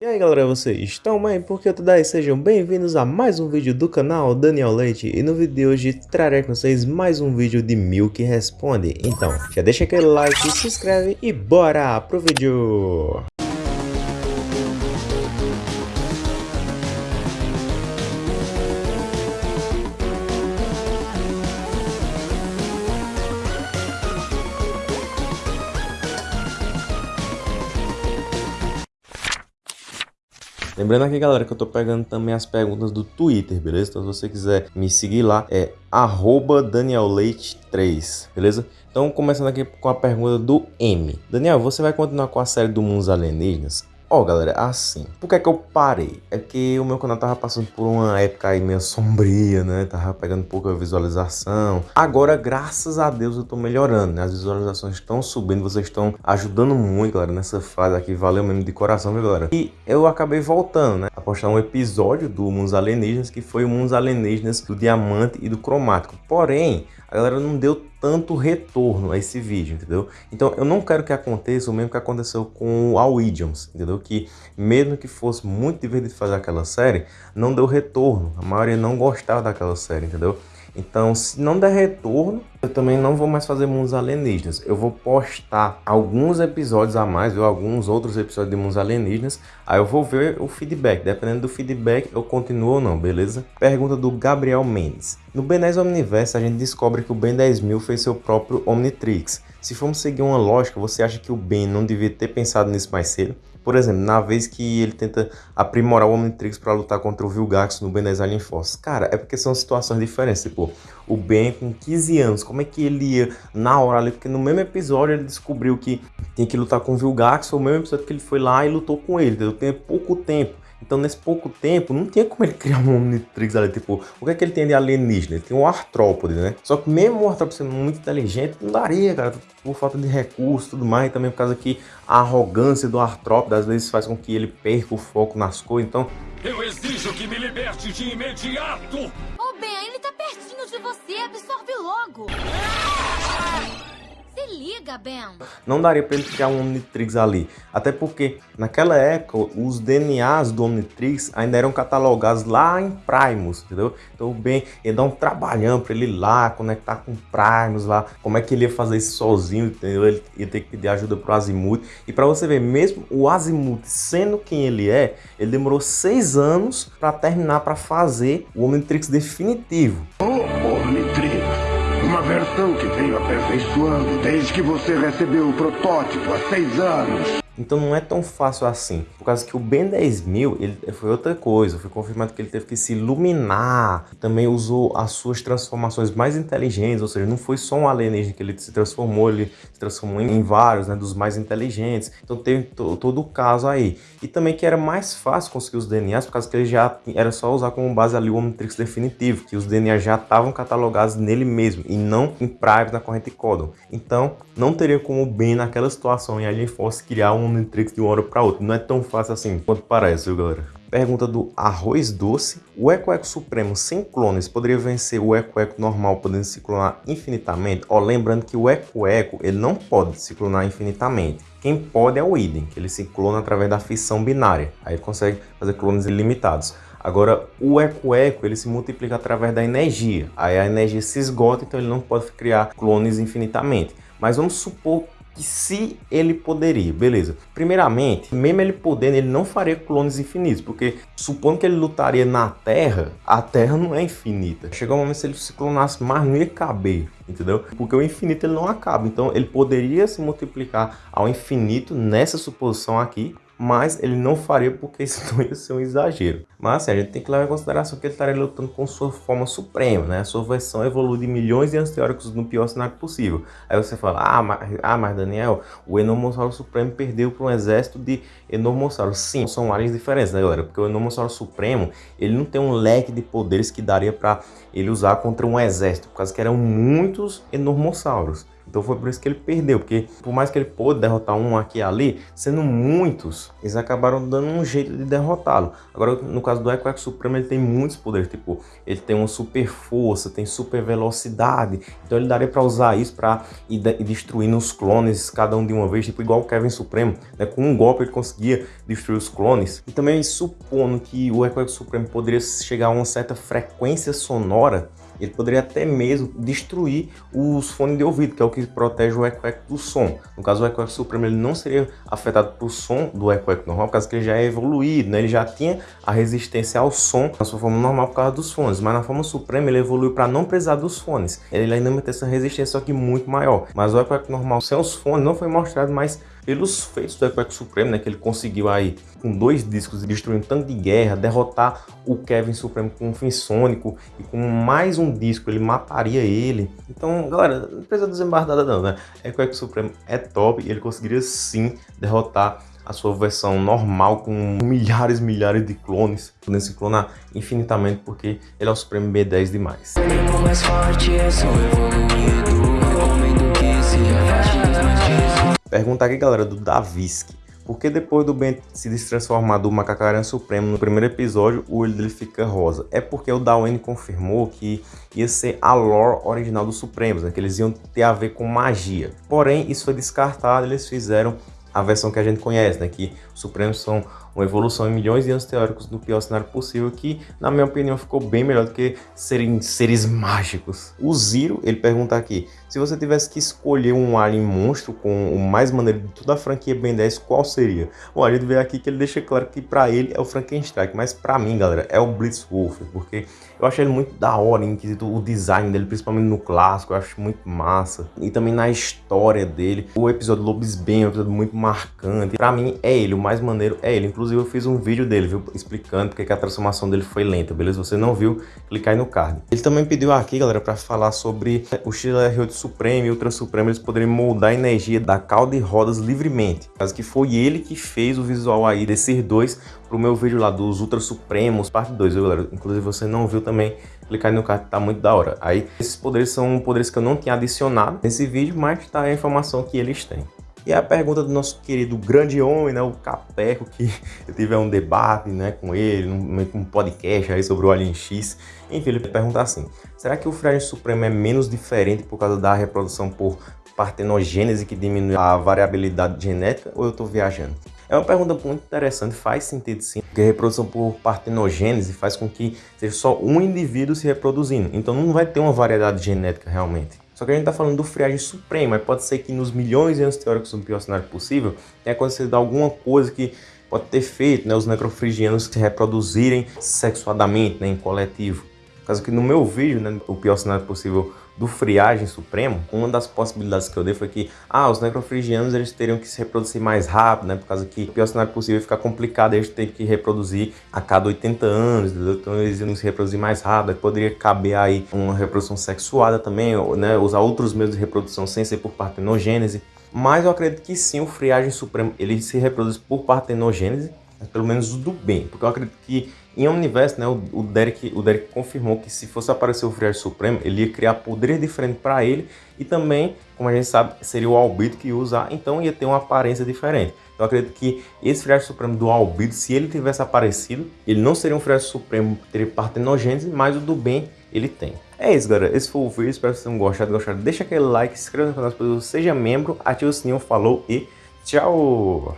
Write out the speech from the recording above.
E aí galera, vocês estão bem? Porque tudo aí? Sejam bem-vindos a mais um vídeo do canal Daniel Leite E no vídeo de hoje trarei com vocês mais um vídeo de Milk Responde Então, já deixa aquele like, se inscreve e bora pro vídeo! Lembrando aqui, galera, que eu tô pegando também as perguntas do Twitter, beleza? Então, se você quiser me seguir lá, é danielleite3, beleza? Então, começando aqui com a pergunta do M. Daniel, você vai continuar com a série do Mundos Alienígenas? Ó, oh, galera, assim, por que é que eu parei? É que o meu canal tava passando por uma época aí meio sombria, né? Tava pegando pouca visualização. Agora, graças a Deus, eu tô melhorando, né? As visualizações estão subindo, vocês estão ajudando muito, galera, nessa fase aqui. Valeu mesmo de coração, viu, galera? E eu acabei voltando, né? A postar um episódio do Mundos Alienígenas, que foi o Mundos Alienígenas do Diamante e do Cromático. Porém, a galera não deu tanto retorno a esse vídeo, entendeu? Então eu não quero que aconteça o mesmo que aconteceu com o All Idioms, entendeu? Que mesmo que fosse muito divertido fazer aquela série, não deu retorno. A maioria não gostava daquela série, entendeu? Então, se não der retorno, eu também não vou mais fazer mundos alienígenas. Eu vou postar alguns episódios a mais, ou alguns outros episódios de mundos alienígenas. Aí eu vou ver o feedback. Dependendo do feedback, eu continuo ou não, beleza? Pergunta do Gabriel Mendes. No Ben 10 Omniverse, a gente descobre que o Ben 10.000 fez seu próprio Omnitrix. Se formos seguir uma lógica, você acha que o Ben não devia ter pensado nisso mais cedo? Por exemplo, na vez que ele tenta aprimorar o Omnitrix para lutar contra o Vilgax no Ben 10 Alien Force. Cara, é porque são situações diferentes. Tipo, o Ben com 15 anos, como é que ele ia na hora ali? Porque no mesmo episódio ele descobriu que tinha que lutar com o Vilgax, foi o mesmo episódio que ele foi lá e lutou com ele. Entendeu? Tem pouco tempo. Então, nesse pouco tempo, não tinha como ele criar um Omnitrix ali. Tipo, o que é que ele tem de alienígena? Ele tem um artrópode, né? Só que mesmo o artrópode sendo muito inteligente, não daria, cara. Por falta de recursos e tudo mais. E também por causa que a arrogância do artrópode às vezes faz com que ele perca o foco nas coisas. Então... Eu exijo que me liberte de imediato! Você. Absorve logo. Ah! Se liga, Ben. Não daria para ele criar um Omnitrix ali. Até porque, naquela época, os DNAs do Omnitrix ainda eram catalogados lá em Primus, entendeu? Então o Ben ia dar um trabalhão para ele ir lá, conectar com Primus lá. Como é que ele ia fazer isso sozinho, entendeu? Ele ia ter que pedir ajuda pro Azimuth. E para você ver, mesmo o Azimuth sendo quem ele é, ele demorou seis anos para terminar, para fazer o Omnitrix definitivo. Oh, Omnitrix! Versão que veio aperfeiçoando desde que você recebeu o protótipo há seis anos. Então não é tão fácil assim. Por causa que o Ben 10.000 ele foi outra coisa. Foi confirmado que ele teve que se iluminar. Também usou as suas transformações mais inteligentes. Ou seja, não foi só um alienígena que ele se transformou. Ele se transformou em vários, né? Dos mais inteligentes. Então teve todo o caso aí. E também que era mais fácil conseguir os DNAs. Por causa que ele já era só usar como base ali o Omnitrix definitivo. Que os DNAs já estavam catalogados nele mesmo. E não em Private na corrente Codon. Então não teria como o Ben naquela situação em Alien Force criar um Omnitrix de uma hora para outra. Não é tão fácil assim quanto parece, viu, galera? Pergunta do Arroz Doce. O Eco Eco Supremo sem clones poderia vencer o Eco Eco normal podendo se clonar infinitamente? Ó, lembrando que o Eco Eco ele não pode se clonar infinitamente. Quem pode é o Idem, que ele se clona através da fissão binária. Aí ele consegue fazer clones ilimitados. Agora, o Eco Eco ele se multiplica através da energia. Aí a energia se esgota, então ele não pode criar clones infinitamente. Mas vamos supor que se ele poderia, beleza. Primeiramente, mesmo ele podendo, ele não faria clones infinitos, porque supondo que ele lutaria na Terra, a Terra não é infinita. Chegou um momento se ele se clonasse mais, não ia caber, entendeu? Porque o infinito ele não acaba, então ele poderia se multiplicar ao infinito nessa suposição aqui, mas ele não faria porque isso não ia ser um exagero. Mas assim, a gente tem que levar em consideração que ele estaria lutando com sua forma suprema, né? A sua versão evolui de milhões de anos teóricos no pior cenário possível. Aí você fala, ah, mas, ah, mas Daniel, o Enormossauro Supremo perdeu para um exército de Enormossauros. Sim, são áreas diferentes, né, galera? Porque o Enormossauro Supremo, ele não tem um leque de poderes que daria para ele usar contra um exército, por causa que eram muitos Enormossauros. Então foi por isso que ele perdeu, porque por mais que ele pôde derrotar um aqui e ali, sendo muitos, eles acabaram dando um jeito de derrotá-lo. Agora, no caso do Equex Supremo, ele tem muitos poderes, tipo, ele tem uma super força, tem super velocidade, então ele daria para usar isso para ir, ir destruindo os clones, cada um de uma vez, tipo igual o Kevin Supremo, né? Com um golpe ele conseguia destruir os clones. E também supondo que o Equex Supremo poderia chegar a uma certa frequência sonora, ele poderia até mesmo destruir os fones de ouvido, que é o que protege o eco-eco do som. No caso, o eco-eco supremo ele não seria afetado pelo som do eco-eco normal, por causa que ele já é evoluído, né? ele já tinha a resistência ao som na sua forma normal por causa dos fones, mas na forma suprema ele evoluiu para não precisar dos fones. Ele ainda mantém essa resistência, só que muito maior. Mas o eco-eco normal sem os fones não foi mostrado mais pelos feitos do Equeco Supremo, né, que ele conseguiu aí, com dois discos, destruir um tanque de guerra, derrotar o Kevin Supremo com um fim sônico, e com mais um disco ele mataria ele. Então, galera, não precisa desembarcar nada não, né? Equeco Supremo é top e ele conseguiria sim derrotar a sua versão normal com milhares e milhares de clones, podendo se clonar infinitamente porque ele é o Supremo B10 demais. Mais forte, Pergunta aqui, galera, do Daviski. Por que depois do Ben se destransformar do Macacaran Supremo no primeiro episódio, o olho dele fica rosa? É porque o Dawen confirmou que ia ser a lore original dos Supremos, né? que eles iam ter a ver com magia. Porém, isso foi descartado, eles fizeram a versão que a gente conhece, né? que os Supremos são uma evolução em milhões de anos teóricos do pior cenário possível, que, na minha opinião, ficou bem melhor do que serem seres mágicos. O Ziro, ele pergunta aqui, se você tivesse que escolher um alien monstro com o mais maneiro de toda a franquia Ben 10, qual seria? Bom, a gente vê aqui que ele deixa claro que para ele é o Frankenstein, mas para mim, galera, é o Blitzwolf, porque eu acho ele muito da hora em o design dele, principalmente no clássico, eu acho muito massa. E também na história dele, o episódio Lobisbane é um episódio muito marcante. Para mim, é ele, o mais maneiro é ele. Inclusive, Inclusive eu fiz um vídeo dele, viu, explicando porque que a transformação dele foi lenta, beleza? Você não viu, clica aí no card. Ele também pediu aqui, galera, para falar sobre o XLR8 Supremo e Ultra Supremo, eles poderiam moldar a energia da cauda e rodas livremente. Caso que foi ele que fez o visual aí desses dois pro meu vídeo lá dos Ultra Supremos, parte 2, viu, galera? Inclusive você não viu também, clicar aí no card, tá muito da hora. Aí, esses poderes são poderes que eu não tinha adicionado nesse vídeo, mas tá a informação que eles têm. E a pergunta do nosso querido grande homem, né, o Capeco, que eu tive um debate né, com ele, num, um podcast aí sobre o Alien X. Enfim, ele pergunta assim, será que o Friagem Supremo é menos diferente por causa da reprodução por partenogênese que diminui a variabilidade genética ou eu estou viajando? É uma pergunta muito interessante, faz sentido sim, porque a reprodução por partenogênese faz com que seja só um indivíduo se reproduzindo, então não vai ter uma variedade genética realmente. Só que a gente está falando do friagem supremo, mas pode ser que nos milhões de anos teóricos do pior cenário possível tenha acontecido alguma coisa que pode ter feito né, os necrofrigianos se reproduzirem sexuadamente né, em coletivo. Caso que no meu vídeo, né, o pior cenário possível do friagem supremo, uma das possibilidades que eu dei foi que ah, os necrofrigianos eles teriam que se reproduzir mais rápido, né? Por causa que o pior cenário possível ficar complicado, eles têm que reproduzir a cada 80 anos, então eles iam se reproduzir mais rápido, poderia caber aí uma reprodução sexuada também, né? Usar outros meios de reprodução sem ser por partenogênese. Mas eu acredito que sim, o friagem supremo ele se reproduz por partenogênese, pelo menos do bem, porque eu acredito que em Omniverse, né, o, o, Derek, o Derek confirmou que se fosse aparecer o Friar Supremo, ele ia criar poderes diferentes para ele e também, como a gente sabe, seria o Albedo que ia usar, então ia ter uma aparência diferente. Eu acredito que esse Friar Supremo do Albedo, se ele tivesse aparecido, ele não seria um Friar Supremo teria partenogênese, mas o do bem ele tem. É isso, galera. Esse foi o vídeo. Espero que vocês tenham gostado. gostado. Deixa aquele like, se inscreva no canal, seja membro, ative o sininho, falou e tchau!